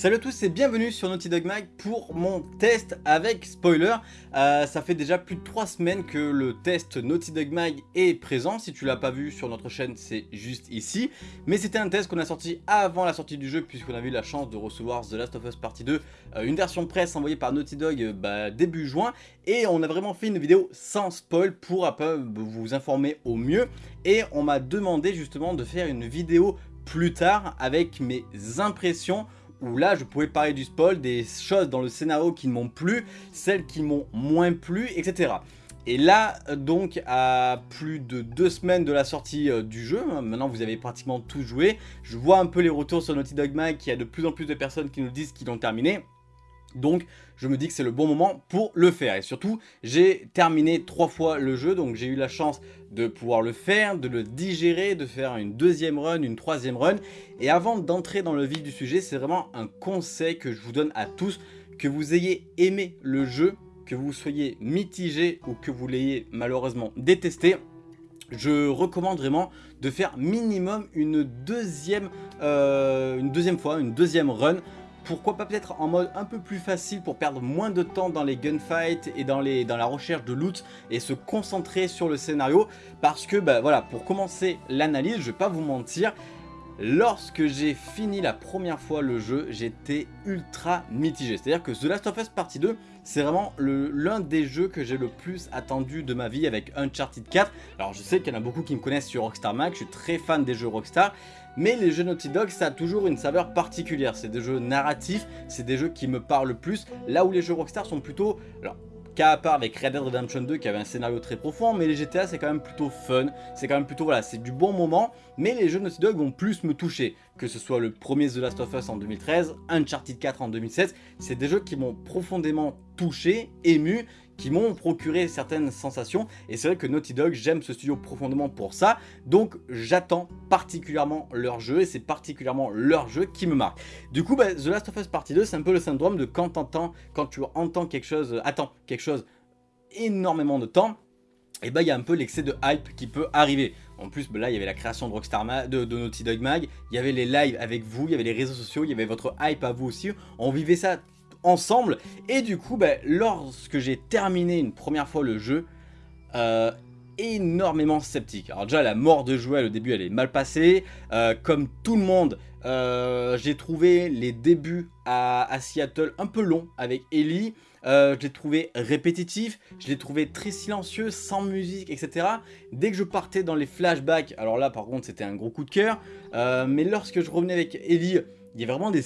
Salut à tous et bienvenue sur Naughty Dog Mag pour mon test avec spoiler. Euh, ça fait déjà plus de 3 semaines que le test Naughty Dog Mag est présent. Si tu l'as pas vu sur notre chaîne, c'est juste ici. Mais c'était un test qu'on a sorti avant la sortie du jeu puisqu'on a eu la chance de recevoir The Last of Us Partie 2, euh, une version presse envoyée par Naughty Dog euh, bah, début juin. Et on a vraiment fait une vidéo sans spoil pour vous informer au mieux. Et on m'a demandé justement de faire une vidéo plus tard avec mes impressions où là je pouvais parler du spoil, des choses dans le scénario qui ne m'ont plu, celles qui m'ont moins plu, etc. Et là, donc, à plus de deux semaines de la sortie euh, du jeu, hein, maintenant vous avez pratiquement tout joué, je vois un peu les retours sur Naughty Dog Mag, qu'il y a de plus en plus de personnes qui nous disent qu'ils l'ont terminé. Donc je me dis que c'est le bon moment pour le faire. Et surtout, j'ai terminé trois fois le jeu, donc j'ai eu la chance de pouvoir le faire, de le digérer, de faire une deuxième run, une troisième run. Et avant d'entrer dans le vif du sujet, c'est vraiment un conseil que je vous donne à tous, que vous ayez aimé le jeu, que vous soyez mitigé ou que vous l'ayez malheureusement détesté, je recommande vraiment de faire minimum une deuxième, euh, une deuxième fois, une deuxième run pourquoi pas peut-être en mode un peu plus facile pour perdre moins de temps dans les gunfights et dans, les, dans la recherche de loot et se concentrer sur le scénario? Parce que bah voilà pour commencer l'analyse je vais pas vous mentir Lorsque j'ai fini la première fois le jeu, j'étais ultra mitigé. C'est-à-dire que The Last of Us Partie 2, c'est vraiment l'un des jeux que j'ai le plus attendu de ma vie avec Uncharted 4. Alors je sais qu'il y en a beaucoup qui me connaissent sur Rockstar Mag, je suis très fan des jeux Rockstar. Mais les jeux Naughty Dog, ça a toujours une saveur particulière. C'est des jeux narratifs, c'est des jeux qui me parlent plus. Là où les jeux Rockstar sont plutôt... Alors, Qu'à part avec Red Dead Redemption 2 qui avait un scénario très profond, mais les GTA c'est quand même plutôt fun, c'est quand même plutôt, voilà, c'est du bon moment, mais les jeux Naughty Dog vont plus me toucher, que ce soit le premier The Last of Us en 2013, Uncharted 4 en 2016, c'est des jeux qui m'ont profondément touché, ému, qui m'ont procuré certaines sensations. Et c'est vrai que Naughty Dog, j'aime ce studio profondément pour ça. Donc j'attends particulièrement leur jeu et c'est particulièrement leur jeu qui me marque. Du coup, bah, The Last of Us Partie 2, c'est un peu le syndrome de quand, entends, quand tu entends quelque chose, attends quelque chose énormément de temps, et bah il y a un peu l'excès de hype qui peut arriver. En plus, bah, là, il y avait la création de Rockstar de, de, Naughty Dog Mag, il y avait les lives avec vous, il y avait les réseaux sociaux, il y avait votre hype à vous aussi. On vivait ça ensemble. Et du coup, bah, lorsque j'ai terminé une première fois le jeu, euh, énormément sceptique. Alors déjà, la mort de Joël au début, elle est mal passée. Euh, comme tout le monde, euh, j'ai trouvé les débuts à, Seattle un peu longs avec Ellie. je l'ai trouvé répétitif, je l'ai trouvé très silencieux, sans musique, etc. Dès que je partais dans les flashbacks, alors là par contre c'était un gros coup de cœur, mais lorsque je revenais avec Ellie, il y a vraiment des,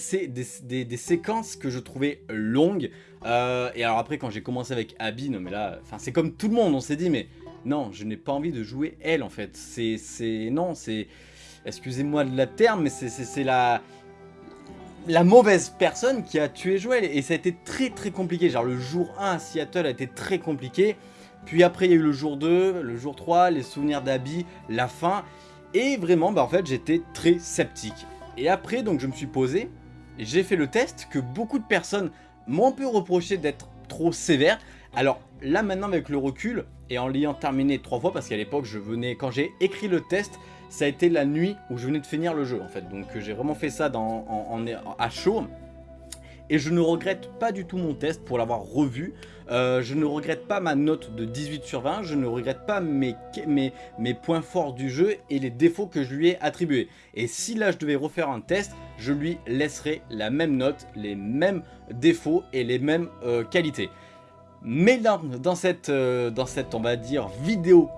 séquences que je trouvais longues. Euh, et alors après, quand j'ai commencé avec Abby, non mais là, c'est comme tout le monde, on s'est dit, mais non, je n'ai pas envie de jouer elle en fait. C'est, non, c'est, excusez-moi de la terme, mais c'est la, la mauvaise personne qui a tué Joël. Et ça a été très très compliqué. Genre le jour 1 à Seattle a été très compliqué. Puis après, il y a eu le jour 2, le jour 3, les souvenirs d'Abby, la fin. Et vraiment, bah en fait, j'étais très sceptique. Et après, donc je me suis posé, j'ai fait le test que beaucoup de personnes m'ont peu reproché d'être trop sévère. Alors là maintenant avec le recul et en l'ayant terminé trois fois parce qu'à l'époque je venais, quand j'ai écrit le test, ça a été la nuit où je venais de finir le jeu en fait. Donc j'ai vraiment fait ça à chaud. Et je ne regrette pas du tout mon test pour l'avoir revu. Euh, je ne regrette pas ma note de 18 sur 20. Je ne regrette pas mes, points forts du jeu et les défauts que je lui ai attribués. Et si là je devais refaire un test, je lui laisserai la même note, les mêmes défauts et les mêmes euh, qualités. Mais dans, dans, cette, euh, dans cette, on va dire, vidéo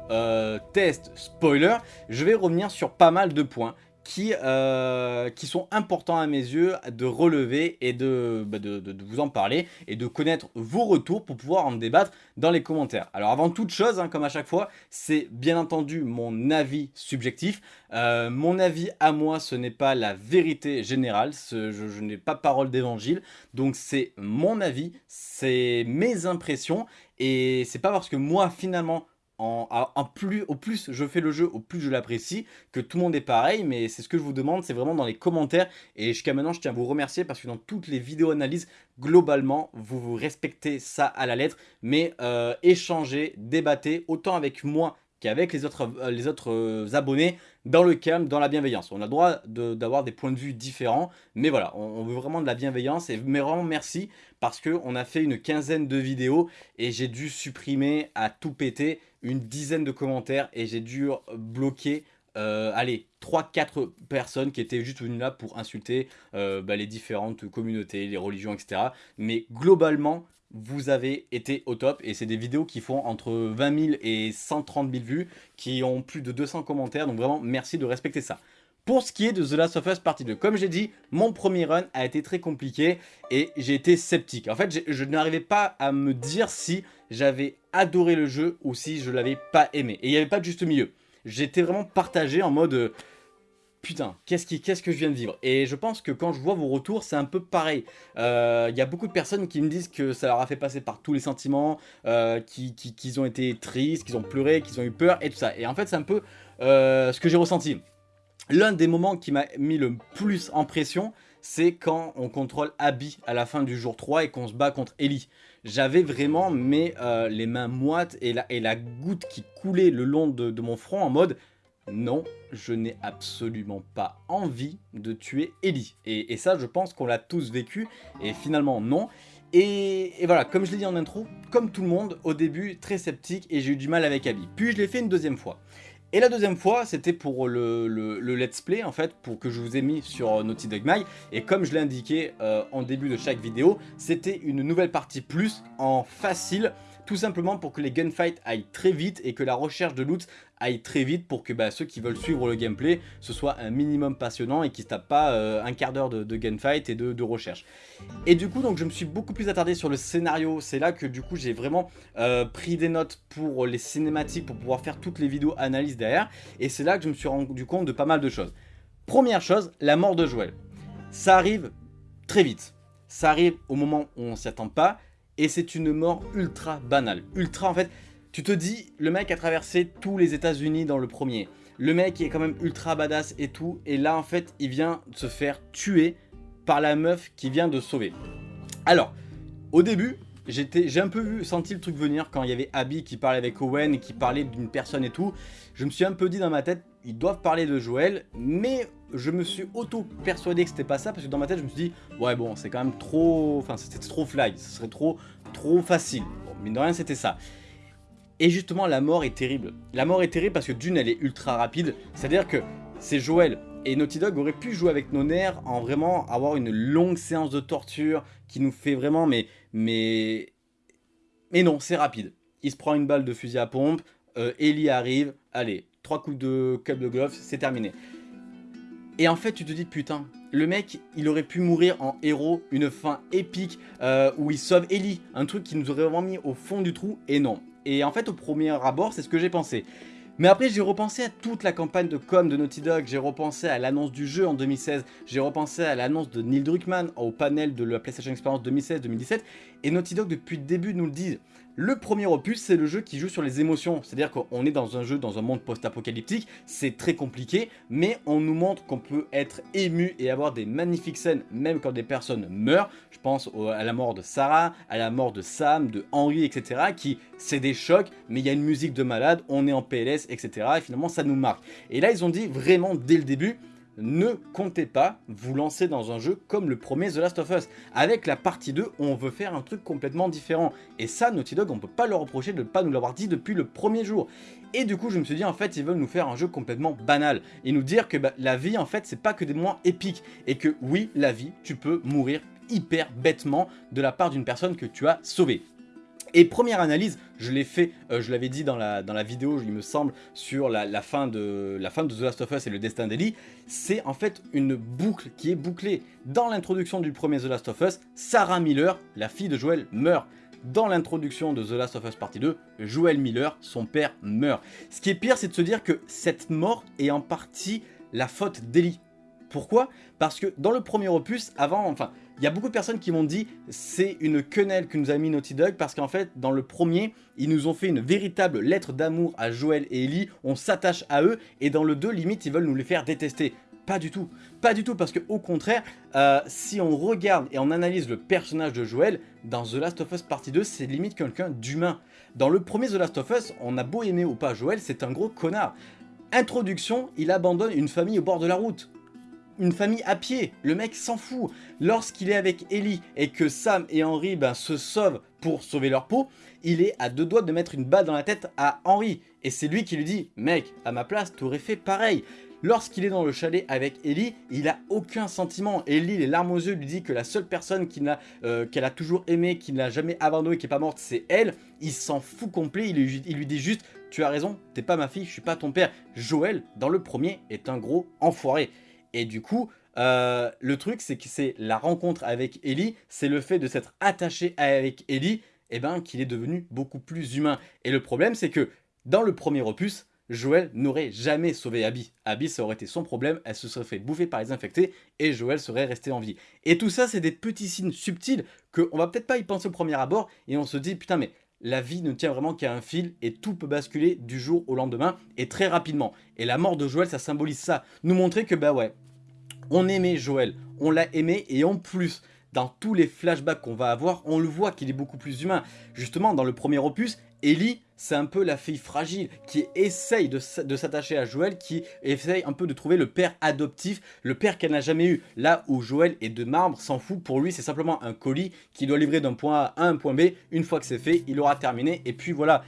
test spoiler, je vais revenir sur pas mal de points qui, euh, qui sont importants à mes yeux de relever et bah, de, de, vous en parler et de connaître vos retours pour pouvoir en débattre dans les commentaires. Alors avant toute chose, hein, comme à chaque fois, c'est bien entendu mon avis subjectif. Euh, mon avis à moi, ce n'est pas la vérité générale, je, je n'ai pas parole d'évangile, donc c'est mon avis, c'est mes impressions et c'est pas parce que moi finalement au plus je fais le jeu, au plus je l'apprécie, que tout le monde est pareil, mais c'est ce que je vous demande, c'est vraiment dans les commentaires, et jusqu'à maintenant je tiens à vous remercier parce que dans toutes les vidéos analyses, globalement, vous vous respectez ça à la lettre, mais euh, échangez, débattez, autant avec moi qu'avec les autres, les autres abonnés dans le calme, dans la bienveillance. On a le droit d'avoir des points de vue différents, mais voilà, on, veut vraiment de la bienveillance et vraiment merci parce qu'on a fait une quinzaine de vidéos et j'ai dû supprimer à tout péter une dizaine de commentaires et j'ai dû bloquer euh, allez, 3-4 personnes qui étaient juste venues là pour insulter euh, bah, les différentes communautés, les religions, etc. Mais globalement, vous avez été au top et c'est des vidéos qui font entre 20 000 et 130 000 vues, qui ont plus de 200 commentaires, donc vraiment merci de respecter ça. Pour ce qui est de The Last of Us Partie 2, comme j'ai dit, mon premier run a été très compliqué et j'ai été sceptique. En fait, je n'arrivais pas à me dire si j'avais adoré le jeu ou si je l'avais pas aimé. Et il n'y avait pas de juste milieu. J'étais vraiment partagé en mode... Euh, putain, qu'est-ce que je viens de vivre? Et je pense que quand je vois vos retours, c'est un peu pareil. Il euh, y a beaucoup de personnes qui me disent que ça leur a fait passer par tous les sentiments, euh, qu'ils ont été tristes, qu'ils ont pleuré, qu'ils ont eu peur et tout ça. Et en fait, c'est un peu euh, ce que j'ai ressenti. L'un des moments qui m'a mis le plus en pression, c'est quand on contrôle Abby à la fin du jour 3 et qu'on se bat contre Ellie. J'avais vraiment mes, les mains moites et la, et la goutte qui coulait le long de mon front en mode non, je n'ai absolument pas envie de tuer Ellie. Et, ça, je pense qu'on l'a tous vécu, et finalement, non. Et, voilà, comme je l'ai dit en intro, comme tout le monde, au début, très sceptique, et j'ai eu du mal avec Abby. Puis je l'ai fait une deuxième fois. Et la deuxième fois, c'était pour le, let's play, en fait, pour que je vous ai mis sur Naughty Dog My. Et comme je l'ai indiqué euh, en début de chaque vidéo, c'était une nouvelle partie plus en facile tout simplement pour que les gunfights aillent très vite et que la recherche de loot aille très vite pour que bah, ceux qui veulent suivre le gameplay, ce soit un minimum passionnant et qu'ils se tapent pas euh, un quart d'heure de, gunfight et de, recherche. Et du coup, donc je me suis beaucoup plus attardé sur le scénario, c'est là que du coup j'ai vraiment euh, pris des notes pour les cinématiques, pour pouvoir faire toutes les vidéos analyses derrière, et c'est là que je me suis rendu compte de pas mal de choses. Première chose, la mort de Joël. Ça arrive très vite. Ça arrive au moment où on s'y attend pas, et c'est une mort ultra banale. Ultra en fait, tu te dis, le mec a traversé tous les états unis dans le premier. Le mec est quand même ultra badass et tout, et là en fait il vient se faire tuer par la meuf qui vient de sauver. Alors, au début, j'ai un peu vu, senti le truc venir quand il y avait Abby qui parlait avec Owen et qui parlait d'une personne et tout. Je me suis un peu dit dans ma tête, ils doivent parler de Joël, mais je me suis auto-persuadé que c'était pas ça, parce que dans ma tête, je me suis dit, ouais bon, c'est quand même trop, enfin c'était trop fly, ce serait trop, trop facile. Bon, mine de rien, c'était ça. Et justement, la mort est terrible. La mort est terrible parce que d'une, elle est ultra rapide, c'est-à-dire que c'est Joël et Naughty Dog aurait pu jouer avec nos nerfs en vraiment avoir une longue séance de torture qui nous fait vraiment, mais, mais, mais non, c'est rapide. Il se prend une balle de fusil à pompe, euh, Ellie arrive, allez, trois coups de club de golf, c'est terminé. Et en fait, tu te dis, putain, le mec, il aurait pu mourir en héros, une fin épique, euh, où il sauve Ellie, un truc qui nous aurait vraiment mis au fond du trou, et non. Et en fait, au premier abord, c'est ce que j'ai pensé. Mais après, j'ai repensé à toute la campagne de com de Naughty Dog, j'ai repensé à l'annonce du jeu en 2016, j'ai repensé à l'annonce de Neil Druckmann au panel de la PlayStation Experience 2016-2017, et Naughty Dog, depuis le début, nous le dit. Le premier opus, c'est le jeu qui joue sur les émotions, c'est-à-dire qu'on est dans un jeu, dans un monde post-apocalyptique, c'est très compliqué, mais on nous montre qu'on peut être ému et avoir des magnifiques scènes, même quand des personnes meurent. Je pense à la mort de Sarah, à la mort de Sam, de Henry, etc., qui, c'est des chocs, mais il y a une musique de malade, on est en PLS, etc., et finalement, ça nous marque. Et là, ils ont dit vraiment, dès le début, ne comptez pas vous lancer dans un jeu comme le premier The Last of Us. Avec la partie 2, on veut faire un truc complètement différent. Et ça, Naughty Dog, on peut pas leur reprocher de ne pas nous l'avoir dit depuis le premier jour. Et du coup, je me suis dit, en fait, ils veulent nous faire un jeu complètement banal. Et nous dire que bah, la vie, en fait, c'est pas que des moments épiques. Et que oui, la vie, tu peux mourir hyper bêtement de la part d'une personne que tu as sauvée. Et première analyse, je l'ai fait, euh, je l'avais dit dans la, vidéo, il me semble, sur la, fin de, The Last of Us et le destin d'Ellie, c'est en fait une boucle qui est bouclée. Dans l'introduction du premier The Last of Us, Sarah Miller, la fille de Joel, meurt. Dans l'introduction de The Last of Us Partie 2, Joel Miller, son père, meurt. Ce qui est pire, c'est de se dire que cette mort est en partie la faute d'Ellie. Pourquoi? Parce que dans le premier opus, avant, enfin, il y a beaucoup de personnes qui m'ont dit c'est une quenelle que nous a mis Naughty Dog parce qu'en fait dans le premier ils nous ont fait une véritable lettre d'amour à Joël et Ellie, on s'attache à eux et dans le 2 limite ils veulent nous les faire détester. Pas du tout, pas du tout, parce que au contraire, euh, si on regarde et on analyse le personnage de Joel, dans The Last of Us Partie 2, c'est limite quelqu'un d'humain. Dans le premier The Last of Us, on a beau aimer ou pas Joel, c'est un gros connard. Introduction, il abandonne une famille au bord de la route une famille à pied, le mec s'en fout. Lorsqu'il est avec Ellie et que Sam et Henry ben, se sauvent pour sauver leur peau, il est à deux doigts de mettre une balle dans la tête à Henry. Et c'est lui qui lui dit « Mec, à ma place, t'aurais fait pareil ». Lorsqu'il est dans le chalet avec Ellie, il a aucun sentiment. Ellie, les larmes aux yeux, lui dit que la seule personne euh, qu'elle a, toujours aimée, qui ne l'a jamais abandonné, qui n'est pas morte, c'est elle. Il s'en fout complet, il lui, il lui dit juste « Tu as raison, t'es pas ma fille, je suis pas ton père ». Joël, dans le premier, est un gros enfoiré. Et du coup, euh, le truc, c'est que c'est la rencontre avec Ellie, c'est le fait de s'être attaché avec Ellie, et eh ben, qu'il est devenu beaucoup plus humain. Et le problème, c'est que dans le premier opus, Joël n'aurait jamais sauvé Abby. Abby, ça aurait été son problème, elle se serait fait bouffer par les infectés et Joël serait resté en vie. Et tout ça, c'est des petits signes subtils qu'on va peut-être pas y penser au premier abord et on se dit, putain mais la vie ne tient vraiment qu'à un fil et tout peut basculer du jour au lendemain et très rapidement. Et la mort de Joël, ça symbolise ça. Nous montrer que bah ouais, on aimait Joël, on l'a aimé et en plus, dans tous les flashbacks qu'on va avoir, on le voit qu'il est beaucoup plus humain. Justement, dans le premier opus, Ellie, c'est un peu la fille fragile qui essaye de, s'attacher à Joël, qui essaye un peu de trouver le père adoptif, le père qu'elle n'a jamais eu. Là où Joël est de marbre, s'en fout, pour lui c'est simplement un colis qui doit livrer d'un point A à un point B. Une fois que c'est fait, il aura terminé et puis voilà.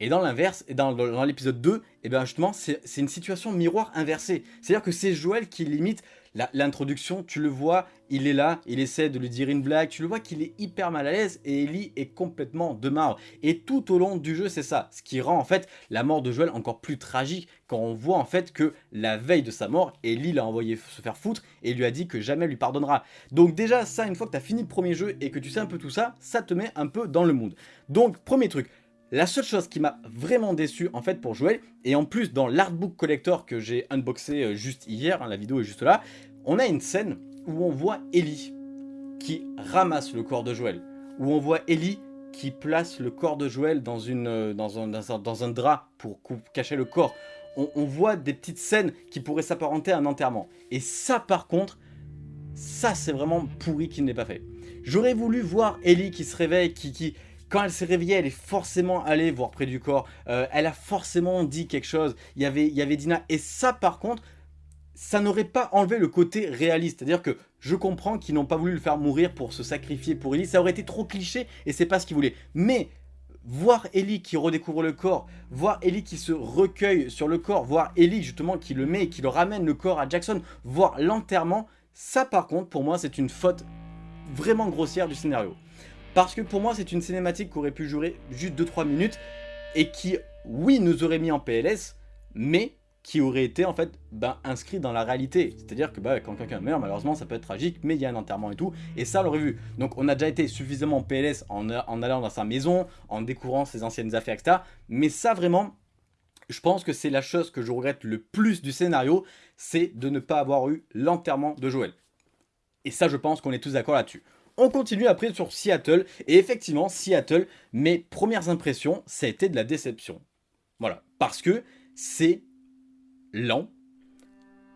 Et dans l'inverse, et dans, l'épisode 2, et eh bien justement, c'est une situation miroir inversée. C'est-à-dire que c'est Joël qui limite L'introduction, tu le vois, il est là, il essaie de lui dire une blague, tu le vois qu'il est hyper mal à l'aise et Ellie est complètement de marre. Et tout au long du jeu, c'est ça, ce qui rend en fait la mort de Joel encore plus tragique quand on voit en fait que la veille de sa mort, Ellie l'a envoyé se faire foutre et lui a dit que jamais lui pardonnera. Donc déjà ça, une fois que tu as fini le premier jeu et que tu sais un peu tout ça, ça te met un peu dans le mood. Donc premier truc, la seule chose qui m'a vraiment déçu en fait pour Joël, et en plus dans l'artbook collector que j'ai unboxé euh, juste hier, hein, la vidéo est juste là, on a une scène où on voit Ellie qui ramasse le corps de Joël, où on voit Ellie qui place le corps de Joël dans, euh, un, drap pour cacher le corps. On, voit des petites scènes qui pourraient s'apparenter à un enterrement. Et ça par contre, ça c'est vraiment pourri qu'il n'ait pas fait. J'aurais voulu voir Ellie qui se réveille, qui, qui, quand elle s'est réveillée, elle est forcément allée voir près du corps. Euh, elle a forcément dit quelque chose. Il y avait, il y avait Dina. Et ça, par contre, ça n'aurait pas enlevé le côté réaliste. C'est-à-dire que je comprends qu'ils n'ont pas voulu le faire mourir pour se sacrifier pour Ellie. Ça aurait été trop cliché et c'est pas ce qu'ils voulaient. Mais voir Ellie qui redécouvre le corps, voir Ellie qui se recueille sur le corps, voir Ellie justement qui le met et qui le ramène le corps à Jackson, voir l'enterrement, ça par contre pour moi c'est une faute vraiment grossière du scénario. Parce que pour moi, c'est une cinématique qui aurait pu durer juste 2-3 minutes et qui, oui, nous aurait mis en PLS, mais qui aurait été en fait ben, inscrit dans la réalité. C'est-à-dire que bah, quand quelqu'un meurt, malheureusement, ça peut être tragique, mais il y a un enterrement et tout, et ça, on l'aurait vu. Donc on a déjà été suffisamment en PLS en, en allant dans sa maison, en découvrant ses anciennes affaires, etc. Mais ça, vraiment, je pense que c'est la chose que je regrette le plus du scénario, c'est de ne pas avoir eu l'enterrement de Joël. Et ça, je pense qu'on est tous d'accord là-dessus. On continue après sur Seattle, et effectivement, Seattle, mes premières impressions, ça a été de la déception. Voilà, parce que c'est lent.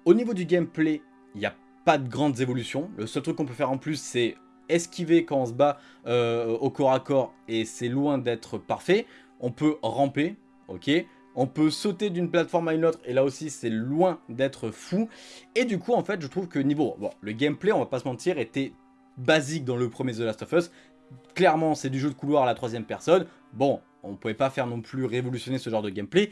Au niveau du gameplay, il n'y a pas de grandes évolutions. Le seul truc qu'on peut faire en plus, c'est esquiver quand on se bat euh, au corps à corps, et c'est loin d'être parfait. On peut ramper, ok on peut sauter d'une plateforme à une autre et là aussi c'est loin d'être fou. Et du coup en fait je trouve que niveau... Bon, le gameplay on va pas se mentir était basique dans le premier The Last of Us. Clairement, c'est du jeu de couloir à la troisième personne. Bon, on ne pouvait pas faire non plus révolutionner ce genre de gameplay.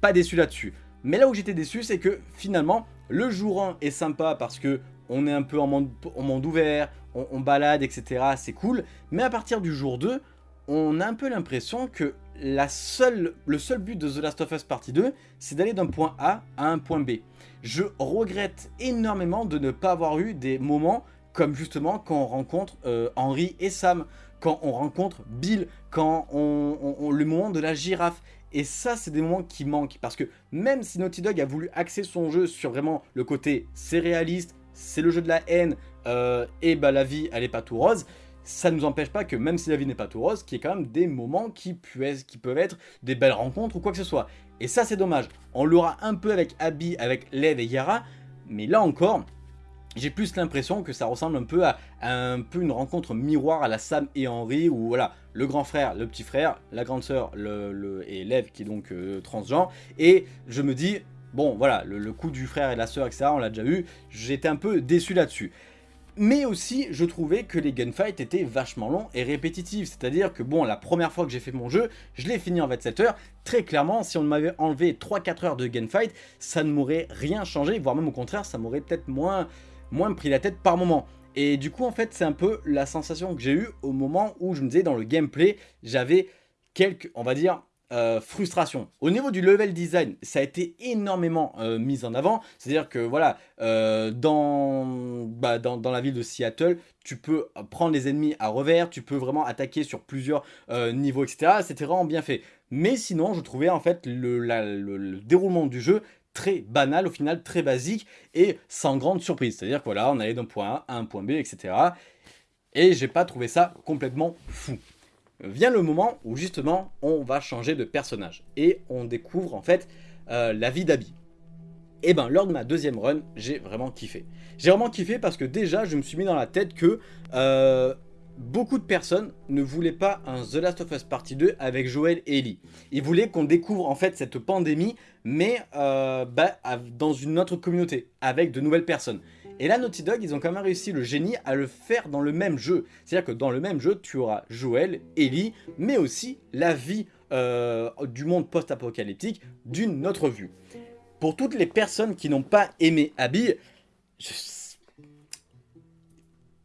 Pas déçu là-dessus. Mais là où j'étais déçu, c'est que finalement, le jour 1 est sympa parce que on est un peu en monde, ouvert, on, balade, etc. C'est cool. Mais à partir du jour 2, on a un peu l'impression que le seul but de The Last of Us Partie 2, c'est d'aller d'un point A à un point B. Je regrette énormément de ne pas avoir eu des moments comme justement quand on rencontre euh, Henry et Sam, quand on rencontre Bill, quand on, le moment de la girafe. Et ça, c'est des moments qui manquent. Parce que même si Naughty Dog a voulu axer son jeu sur vraiment le côté c'est réaliste, c'est le jeu de la haine, euh, et bah la vie, elle est pas tout rose, ça ne nous empêche pas que même si la vie n'est pas tout rose, qu'il y ait quand même des moments qui, puissent, qui peuvent être des belles rencontres ou quoi que ce soit. Et ça, c'est dommage. On l'aura un peu avec Abby, avec Lev et Yara, Mais là encore, j'ai plus l'impression que ça ressemble un peu à, un peu une rencontre miroir à la Sam et Henry où voilà le grand frère, le petit frère, la grande sœur le, et l'Ève qui est donc euh, transgenre et je me dis bon voilà le, coup du frère et la sœur etc on l'a déjà vu j'étais un peu déçu là-dessus mais aussi, je trouvais que les gunfights étaient vachement longs et répétitifs. C'est-à-dire que bon, la première fois que j'ai fait mon jeu, je l'ai fini en 27 heures. Très clairement, si on m'avait enlevé 3-4 heures de gunfight, ça ne m'aurait rien changé, voire même au contraire, ça m'aurait peut-être moins, moins pris la tête par moment. Et du coup, en fait, c'est un peu la sensation que j'ai eue au moment où je me disais dans le gameplay, j'avais quelques, on va dire, euh, frustration. Au niveau du level design, ça a été énormément euh, mis en avant. C'est-à-dire que voilà, euh, bah, dans, dans, la ville de Seattle, tu peux prendre les ennemis à revers, tu peux vraiment attaquer sur plusieurs niveaux, etc. C'était vraiment bien fait. Mais sinon, je trouvais en fait le, déroulement du jeu très banal, au final très basique et sans grande surprise. C'est-à-dire que voilà, on allait d'un point A à un point B, etc. Et j'ai pas trouvé ça complètement fou vient le moment où justement on va changer de personnage et on découvre en fait euh, la vie d'Abby. Et ben lors de ma deuxième run, j'ai vraiment kiffé. J'ai vraiment kiffé parce que déjà je me suis mis dans la tête que euh, beaucoup de personnes ne voulaient pas un The Last of Us Partie 2 avec Joel et Ellie. Ils voulaient qu'on découvre en fait cette pandémie mais euh, bah, dans une autre communauté avec de nouvelles personnes. Et là, Naughty Dog, ils ont quand même réussi le génie à le faire dans le même jeu. C'est-à-dire que dans le même jeu, tu auras Joel, Ellie, mais aussi la vie euh, du monde post-apocalyptique d'une autre vue. Pour toutes les personnes qui n'ont pas aimé Abby,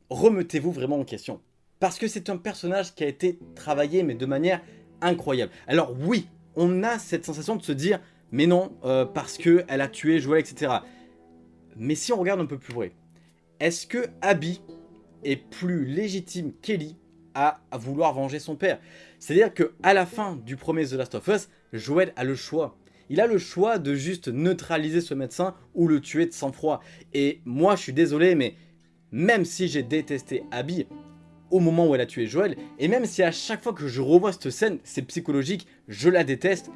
remettez-vous vraiment en question. Parce que c'est un personnage qui a été travaillé, mais de manière incroyable. Alors oui, on a cette sensation de se dire, mais non, euh, parce qu'elle a tué Joel, etc. Mais si on regarde un peu plus vrai, est-ce que Abby est plus légitime qu'Ellie à, vouloir venger son père? C'est-à-dire que à la fin du premier The Last of Us, Joel a le choix. Il a le choix de juste neutraliser ce médecin ou le tuer de sang-froid. Et moi, je suis désolé, mais même si j'ai détesté Abby au moment où elle a tué Joel, et même si à chaque fois que je revois cette scène, c'est psychologique, je la déteste,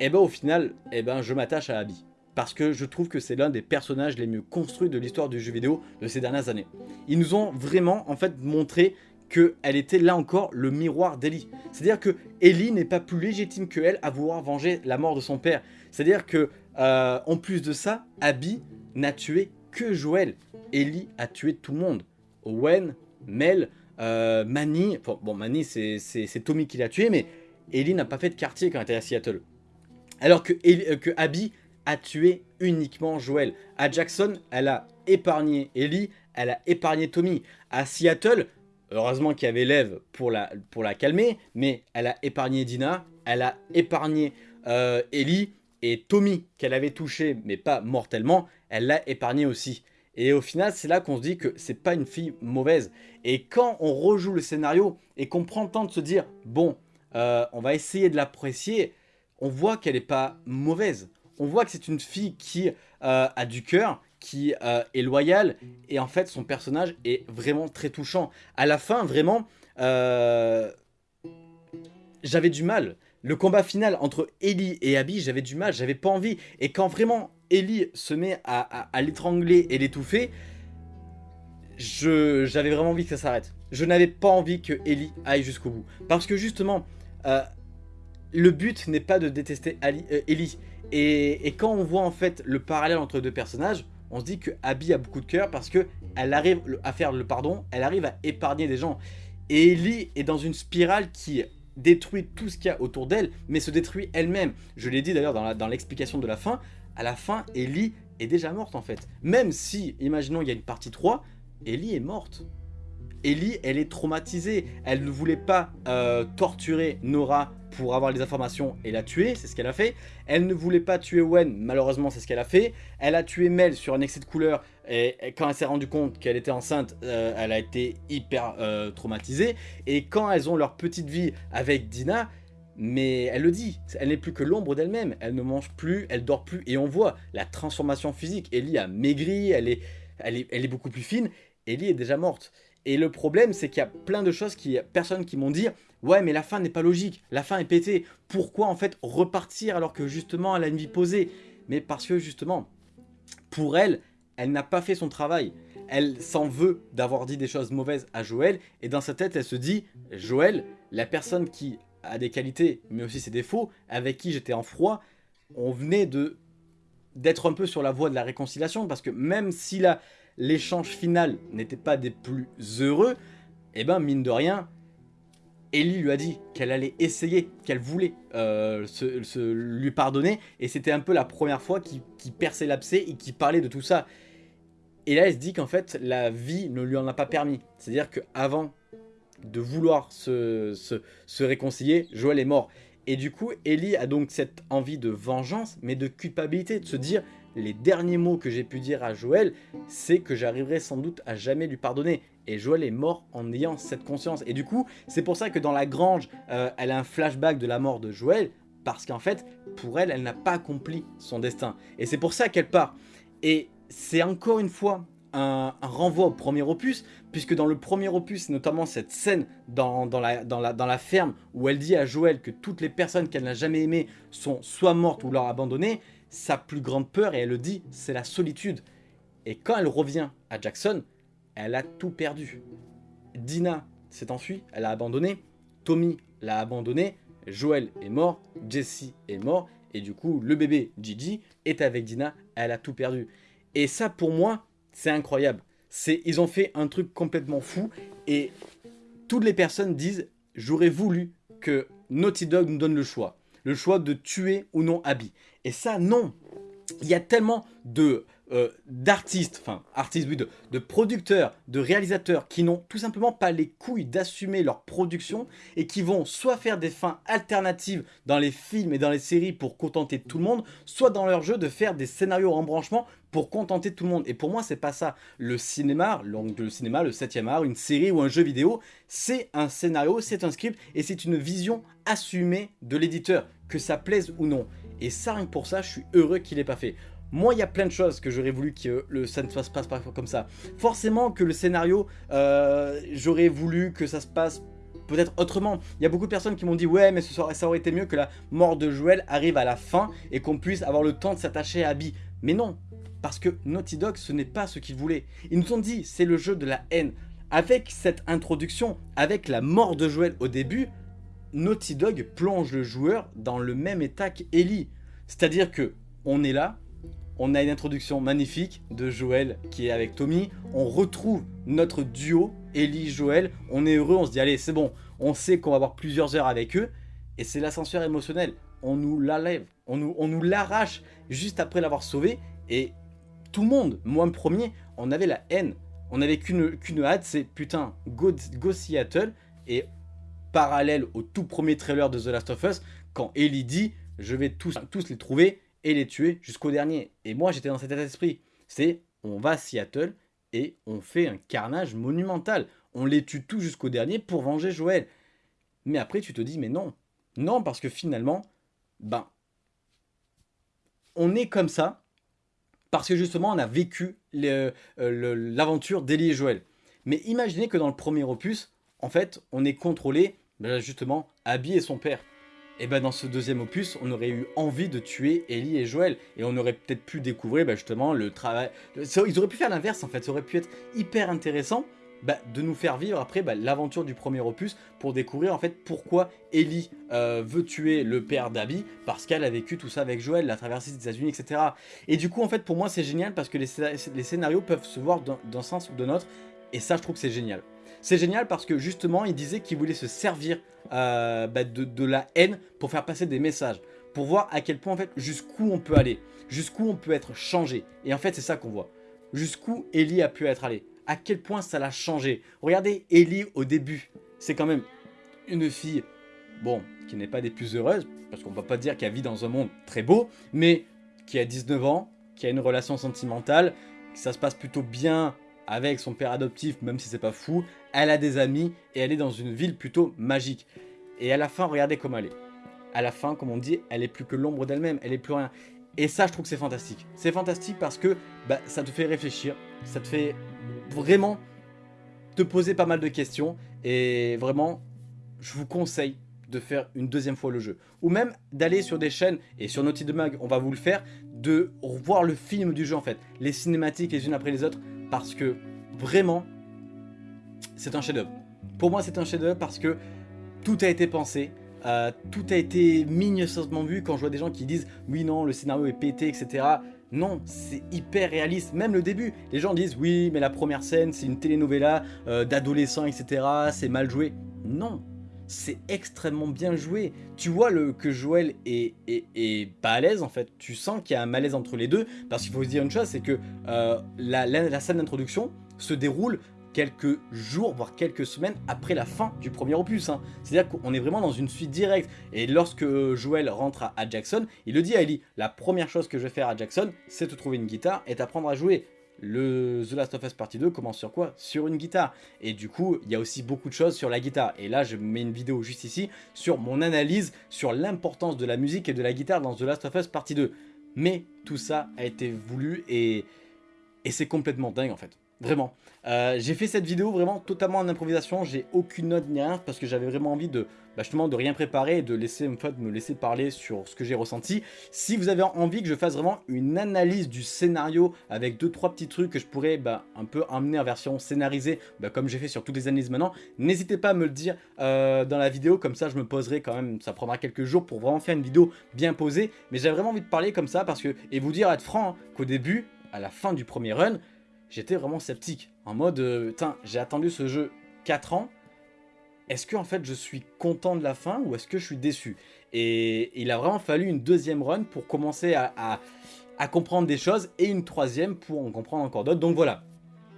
et eh ben au final, et eh ben je m'attache à Abby parce que je trouve que c'est l'un des personnages les mieux construits de l'histoire du jeu vidéo de ces dernières années. Ils nous ont vraiment en fait montré qu'elle était là encore le miroir d'Ellie. C'est-à-dire que Ellie n'est pas plus légitime que elle à vouloir venger la mort de son père. C'est-à-dire que euh, en plus de ça, Abby n'a tué que Joël. Ellie a tué tout le monde. Owen, Mel, euh, Manny, Manny c'est Tommy qui l'a tué, mais Ellie n'a pas fait de quartier quand elle était à Seattle. Alors que, euh, que Abby a tué uniquement Joel. À Jackson, elle a épargné Ellie, elle a épargné Tommy. À Seattle, heureusement qu'il y avait Lev pour la, pour la calmer, mais elle a épargné Dina, elle a épargné euh, Ellie, et Tommy, qu'elle avait touché, mais pas mortellement, elle l'a épargné aussi. Et au final, c'est là qu'on se dit que c'est pas une fille mauvaise. Et quand on rejoue le scénario et qu'on prend le temps de se dire, bon, euh, on va essayer de l'apprécier, on voit qu'elle n'est pas mauvaise on voit que c'est une fille qui euh, a du cœur, qui euh, est loyale, et en fait son personnage est vraiment très touchant. À la fin, vraiment, j'avais du mal. Le combat final entre Ellie et Abby, j'avais du mal, j'avais pas envie. Et quand vraiment Ellie se met à, l'étrangler et l'étouffer, j'avais vraiment envie que ça s'arrête. Je n'avais pas envie que Ellie aille jusqu'au bout. Parce que justement, le but n'est pas de détester Ellie, et, quand on voit en fait le parallèle entre deux personnages, on se dit que Abby a beaucoup de cœur parce que elle arrive à faire le pardon, elle arrive à épargner des gens. Et Ellie est dans une spirale qui détruit tout ce qu'il y a autour d'elle, mais se détruit elle-même. Je l'ai dit d'ailleurs dans l'explication de la fin, à la fin, Ellie est déjà morte en fait. Même si, imaginons il y a une partie 3, Ellie est morte. Ellie, elle est traumatisée. Elle ne voulait pas euh, torturer Nora pour avoir les informations et la tuer, c'est ce qu'elle a fait. Elle ne voulait pas tuer Wen, malheureusement c'est ce qu'elle a fait. Elle a tué Mel sur un excès de couleur et, quand elle s'est rendue compte qu'elle était enceinte, euh, elle a été hyper euh, traumatisée. Et quand elles ont leur petite vie avec Dina, mais elle le dit, elle n'est plus que l'ombre d'elle-même. Elle ne mange plus, elle dort plus et on voit la transformation physique. Ellie a maigri, elle est, elle est, elle est beaucoup plus fine. Ellie est déjà morte. Et le problème, c'est qu'il y a plein de choses, qui, personnes qui m'ont dit « Ouais, mais la fin n'est pas logique, la fin est pétée. Pourquoi en fait repartir alors que justement elle a une vie posée ?» Mais parce que justement, pour elle, elle n'a pas fait son travail. Elle s'en veut d'avoir dit des choses mauvaises à Joël, et dans sa tête, elle se dit, Joël, la personne qui a des qualités, mais aussi ses défauts, avec qui j'étais en froid, on venait de d'être un peu sur la voie de la réconciliation, parce que même si l'échange final n'était pas des plus heureux, eh ben mine de rien, Ellie lui a dit qu'elle allait essayer, qu'elle voulait euh, se, lui pardonner, et c'était un peu la première fois qu'il perçait l'abcès et qu'il parlait de tout ça. Et là, elle se dit qu'en fait, la vie ne lui en a pas permis. C'est-à-dire qu'avant de vouloir se, se, réconcilier, Joël est mort. Et du coup, Ellie a donc cette envie de vengeance, mais de culpabilité, de se dire les derniers mots que j'ai pu dire à Joël, c'est que j'arriverai sans doute à jamais lui pardonner. Et Joël est mort en ayant cette conscience. Et du coup, c'est pour ça que dans la grange, euh, elle a un flashback de la mort de Joël, parce qu'en fait, pour elle, elle n'a pas accompli son destin. Et c'est pour ça qu'elle part. Et c'est encore une fois un, renvoi au premier opus, puisque dans le premier opus, notamment cette scène dans, la, ferme, où elle dit à Joël que toutes les personnes qu'elle n'a jamais aimées sont soit mortes ou leur abandonnées, sa plus grande peur, et elle le dit, c'est la solitude. Et quand elle revient à Jackson, elle a tout perdu. Dina s'est enfuie, elle a abandonné, Tommy l'a abandonné, Joël est mort, Jesse est mort, et du coup, le bébé Gigi est avec Dina, elle a tout perdu. Et ça, pour moi, c'est incroyable. Ils ont fait un truc complètement fou, et toutes les personnes disent, j'aurais voulu que Naughty Dog nous donne le choix. Le choix de tuer ou non Abby. Et ça, non. Il y a tellement de euh, d'artistes, enfin artistes oui, de, producteurs, de réalisateurs qui n'ont tout simplement pas les couilles d'assumer leur production et qui vont soit faire des fins alternatives dans les films et dans les séries pour contenter tout le monde, soit dans leur jeu de faire des scénarios en branchement pour contenter tout le monde. Et pour moi, c'est pas ça. Le cinéma, donc le cinéma, le 7 art, une série ou un jeu vidéo, c'est un scénario, c'est un script et c'est une vision assumée de l'éditeur, que ça plaise ou non. Et ça, rien que pour ça, je suis heureux qu'il n'ait pas fait. Moi, il y a plein de choses que j'aurais voulu que le, ça ne se passe pas comme ça. Forcément que le scénario, euh, j'aurais voulu que ça se passe peut-être autrement. Il y a beaucoup de personnes qui m'ont dit « Ouais, mais ça aurait été mieux que la mort de Joël arrive à la fin et qu'on puisse avoir le temps de s'attacher à Abby. » Mais non, parce que Naughty Dog, ce n'est pas ce qu'ils voulaient. Ils nous ont dit « C'est le jeu de la haine. » Avec cette introduction, avec la mort de Joël au début, Naughty Dog plonge le joueur dans le même état qu'Ellie. C'est-à-dire que on est là, on a une introduction magnifique de Joël qui est avec Tommy. On retrouve notre duo, Ellie-Joël. On est heureux, on se dit allez c'est bon, on sait qu'on va avoir plusieurs heures avec eux. Et c'est l'ascenseur émotionnel. On nous on nous l'arrache juste après l'avoir sauvé. Et tout le monde, moi le premier, on avait la haine. On n'avait qu'une hâte, c'est putain, go, go Seattle. Et parallèle au tout premier trailer de The Last of Us, quand Ellie dit je vais tous, les trouver et les tuer jusqu'au dernier. Et moi, j'étais dans cet état d'esprit. C'est, on va à Seattle et on fait un carnage monumental. On les tue tous jusqu'au dernier pour venger Joël. Mais après, tu te dis, mais non. Non, parce que finalement, ben, on est comme ça parce que justement, on a vécu euh, l'aventure d'Elie et Joël. Mais imaginez que dans le premier opus, en fait, on est contrôlé, ben, justement, Abby et son père et ben dans ce deuxième opus, on aurait eu envie de tuer Ellie et Joël. Et on aurait peut-être pu découvrir ben, justement le travail... Ils auraient pu faire l'inverse en fait, ça aurait pu être hyper intéressant ben, de nous faire vivre après ben, l'aventure du premier opus pour découvrir en fait pourquoi Ellie euh, veut tuer le père d'Abby parce qu'elle a vécu tout ça avec Joël, la traversée des États-Unis, etc. Et du coup en fait pour moi c'est génial parce que les, les scénarios peuvent se voir d'un sens ou d'un autre et ça je trouve que c'est génial. C'est génial parce que justement, il disait qu'il voulait se servir euh, bah, de, la haine pour faire passer des messages. Pour voir à quel point, en fait, jusqu'où on peut aller. Jusqu'où on peut être changé. Et en fait, c'est ça qu'on voit. Jusqu'où Ellie a pu être allée. À quel point ça l'a changé. Regardez Ellie au début. C'est quand même une fille, bon, qui n'est pas des plus heureuses. Parce qu'on ne va pas dire qu'elle vit dans un monde très beau. Mais qui a 19 ans, qui a une relation sentimentale, que ça se passe plutôt bien avec son père adoptif, même si c'est pas fou, elle a des amis et elle est dans une ville plutôt magique. Et à la fin, regardez comment elle est. À la fin, comme on dit, elle est plus que l'ombre d'elle-même, elle est plus rien. Et ça, je trouve que c'est fantastique. C'est fantastique parce que bah, ça te fait réfléchir, ça te fait vraiment te poser pas mal de questions. Et vraiment, je vous conseille de faire une deuxième fois le jeu. Ou même d'aller sur des chaînes, et sur Naughty Mag, on va vous le faire, de revoir le film du jeu en fait. Les cinématiques les unes après les autres, parce que vraiment, c'est un chef-d'œuvre. Pour moi, c'est un chef-d'œuvre parce que tout a été pensé, euh, tout a été minutieusement vu. Quand je vois des gens qui disent « Oui, non, le scénario est pété, etc. » Non, c'est hyper réaliste, même le début. Les gens disent « Oui, mais la première scène, c'est une telenovela euh, d'adolescents, etc. C'est mal joué. » Non, c'est extrêmement bien joué. Tu vois que Joël est, pas à l'aise en fait. Tu sens qu'il y a un malaise entre les deux. Parce qu'il faut se dire une chose, c'est que euh, la, scène d'introduction se déroule quelques jours, voire quelques semaines après la fin du premier opus. Hein. C'est-à-dire qu'on est vraiment dans une suite directe. Et lorsque Joël rentre à, Jackson, il le dit à Ellie, la première chose que je vais faire à Jackson, c'est te trouver une guitare et t'apprendre à jouer le The Last of Us Partie 2 commence sur quoi? Sur une guitare. Et du coup, il y a aussi beaucoup de choses sur la guitare. Et là, je mets une vidéo juste ici sur mon analyse sur l'importance de la musique et de la guitare dans The Last of Us Partie 2. Mais tout ça a été voulu et, et c'est complètement dingue en fait. Vraiment. Euh, j'ai fait cette vidéo vraiment totalement en improvisation, j'ai aucune note ni rien parce que j'avais vraiment envie de bah, justement de rien préparer et de laisser en fait, me laisser parler sur ce que j'ai ressenti. Si vous avez envie que je fasse vraiment une analyse du scénario avec deux trois petits trucs que je pourrais bah, un peu emmener en version scénarisée bah, comme j'ai fait sur toutes les analyses maintenant, n'hésitez pas à me le dire euh, dans la vidéo comme ça je me poserai quand même, ça prendra quelques jours pour vraiment faire une vidéo bien posée mais j'avais vraiment envie de parler comme ça parce que, et vous dire être franc, hein, qu'au début, à la fin du premier run, j'étais vraiment sceptique. En mode, euh, j'ai attendu ce jeu 4 ans, est-ce que en fait je suis content de la fin ou est-ce que je suis déçu? Et il a vraiment fallu une deuxième run pour commencer à, à comprendre des choses et une troisième pour en comprendre encore d'autres. Donc voilà,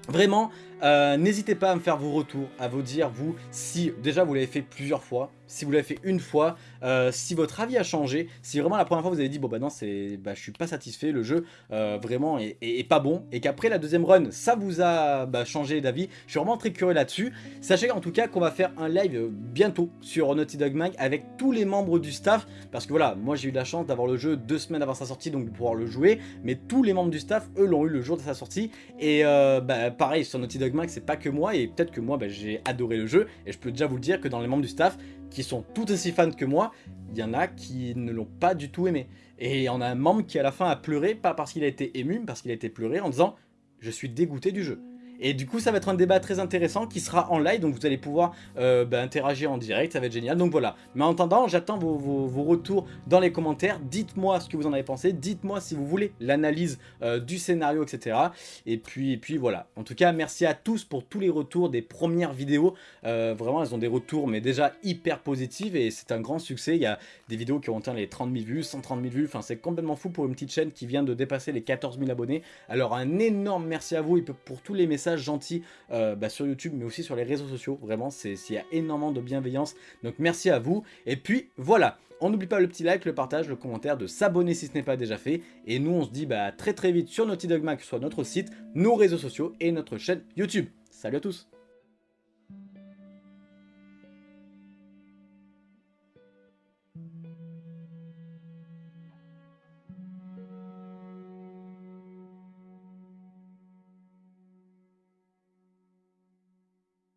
Vraiment, euh, n'hésitez pas à me faire vos retours, à vous dire, vous, si déjà vous l'avez fait plusieurs fois, si vous l'avez fait une fois, euh, si votre avis a changé, si vraiment la première fois vous avez dit, bon bah non, c'est, bah, je suis pas satisfait, le jeu euh, vraiment est, pas bon, et qu'après la deuxième run, ça vous a bah, changé d'avis, je suis vraiment très curieux là-dessus. Sachez en tout cas qu'on va faire un live bientôt sur Naughty Dog Mag avec tous les membres du staff, parce que voilà, moi j'ai eu la chance d'avoir le jeu deux semaines avant sa sortie, donc de pouvoir le jouer, mais tous les membres du staff, eux, l'ont eu le jour de sa sortie, et bah, pareil sur Naughty Dog Mag, c'est pas que moi, et peut-être que moi bah, j'ai adoré le jeu, et je peux déjà vous le dire que dans les membres du staff, qui sont tout aussi fans que moi, il y en a qui ne l'ont pas du tout aimé. Et on a un membre qui à la fin a pleuré, pas parce qu'il a été ému, mais parce qu'il a été pleuré en disant « je suis dégoûté du jeu ». Et du coup, ça va être un débat très intéressant qui sera en live, donc vous allez pouvoir euh, bah, interagir en direct, ça va être génial. Donc voilà. Mais en attendant, j'attends vos, retours dans les commentaires. Dites-moi ce que vous en avez pensé. Dites-moi si vous voulez l'analyse euh, du scénario, etc. Et puis, et puis voilà. En tout cas, merci à tous pour tous les retours des premières vidéos. Euh, vraiment, elles ont des retours, mais déjà hyper positifs et c'est un grand succès. Il y a des vidéos qui ont atteint les 30 000 vues, 130 000 vues. Enfin, c'est complètement fou pour une petite chaîne qui vient de dépasser les 14 000 abonnés. Alors, un énorme merci à vous et pour tous les messages gentil euh, bah, sur YouTube, mais aussi sur les réseaux sociaux. Vraiment, il y a énormément de bienveillance. Donc merci à vous. Et puis voilà, on n'oublie pas le petit like, le partage, le commentaire, de s'abonner si ce n'est pas déjà fait. Et nous, on se dit bah, très très vite sur Naughty Dog Mag, soit notre site, nos réseaux sociaux et notre chaîne YouTube. Salut à tous